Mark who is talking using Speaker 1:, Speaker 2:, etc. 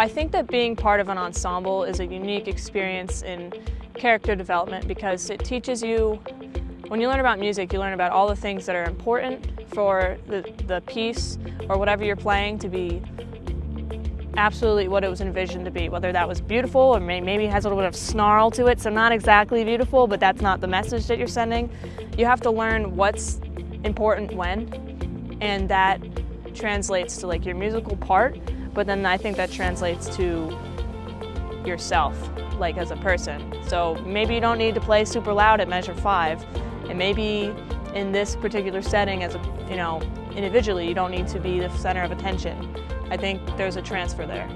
Speaker 1: I think that being part of an ensemble is a unique experience in character development because it teaches you, when you learn about music, you learn about all the things that are important for the, the piece or whatever you're playing to be absolutely what it was envisioned to be, whether that was beautiful or maybe has a little bit of snarl to it, so not exactly beautiful, but that's not the message that you're sending. You have to learn what's important when, and that translates to like your musical part, but then I think that translates to yourself, like as a person. So maybe you don't need to play super loud at measure five, and maybe in this particular setting as a, you know, individually, you don't need to be the center of attention. I think there's a transfer there.